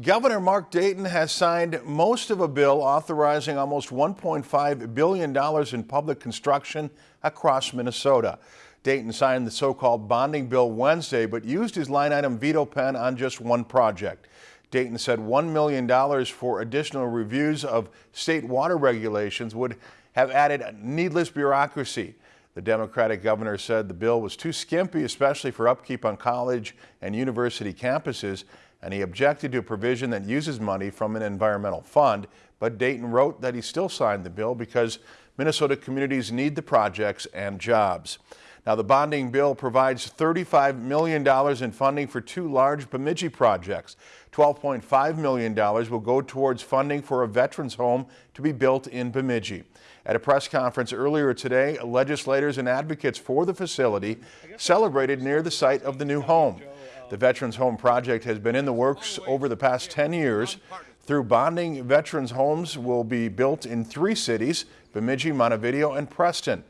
Governor Mark Dayton has signed most of a bill authorizing almost $1.5 billion in public construction across Minnesota. Dayton signed the so-called bonding bill Wednesday, but used his line item veto pen on just one project. Dayton said $1 million for additional reviews of state water regulations would have added needless bureaucracy. The Democratic governor said the bill was too skimpy, especially for upkeep on college and university campuses, and he objected to a provision that uses money from an environmental fund. But Dayton wrote that he still signed the bill because Minnesota communities need the projects and jobs. Now, the bonding bill provides $35 million in funding for two large Bemidji projects. $12.5 million will go towards funding for a veterans home to be built in Bemidji. At a press conference earlier today, legislators and advocates for the facility celebrated near the site of the new home. The Veterans Home Project has been in the works over the past 10 years. Through bonding, veterans homes will be built in three cities, Bemidji, Montevideo, and Preston.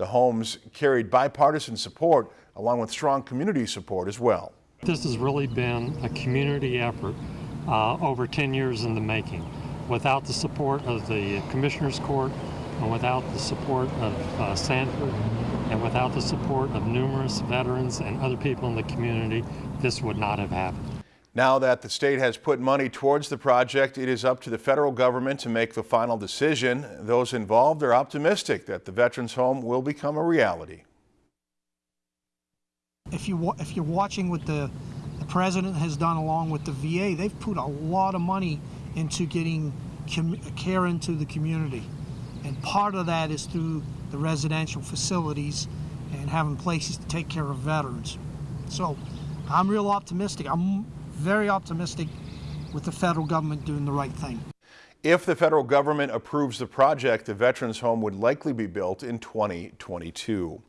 The homes carried bipartisan support along with strong community support as well. This has really been a community effort uh, over 10 years in the making. Without the support of the Commissioners Court and without the support of uh, Sanford and without the support of numerous veterans and other people in the community, this would not have happened. Now that the state has put money towards the project, it is up to the federal government to make the final decision. Those involved are optimistic that the Veterans Home will become a reality. If, you, if you're watching what the, the president has done along with the VA, they've put a lot of money into getting care into the community. And part of that is through the residential facilities and having places to take care of veterans. So I'm real optimistic. I'm very optimistic with the federal government doing the right thing. If the federal government approves the project, the Veterans Home would likely be built in 2022.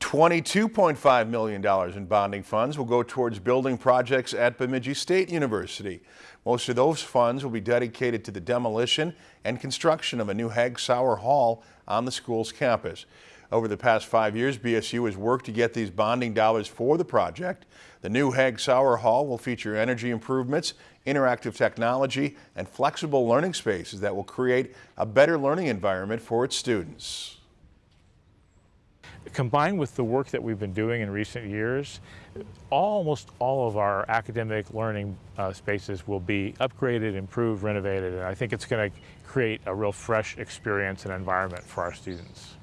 $22.5 million in bonding funds will go towards building projects at Bemidji State University. Most of those funds will be dedicated to the demolition and construction of a new Hagg-Sauer Hall on the school's campus. Over the past five years, BSU has worked to get these bonding dollars for the project. The new Hagg-Sauer Hall will feature energy improvements, interactive technology, and flexible learning spaces that will create a better learning environment for its students. Combined with the work that we've been doing in recent years, almost all of our academic learning uh, spaces will be upgraded, improved, renovated, and I think it's going to create a real fresh experience and environment for our students.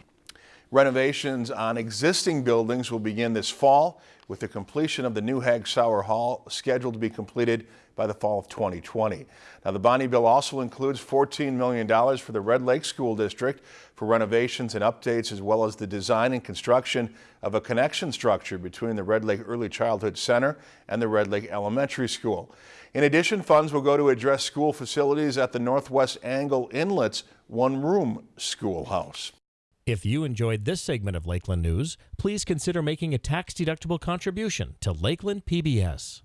Renovations on existing buildings will begin this fall with the completion of the new Hagg-Sauer Hall scheduled to be completed by the fall of 2020. Now the bonding bill also includes $14 million for the Red Lake School District for renovations and updates as well as the design and construction of a connection structure between the Red Lake Early Childhood Center and the Red Lake Elementary School. In addition, funds will go to address school facilities at the Northwest Angle Inlet's one-room schoolhouse. If you enjoyed this segment of Lakeland News, please consider making a tax-deductible contribution to Lakeland PBS.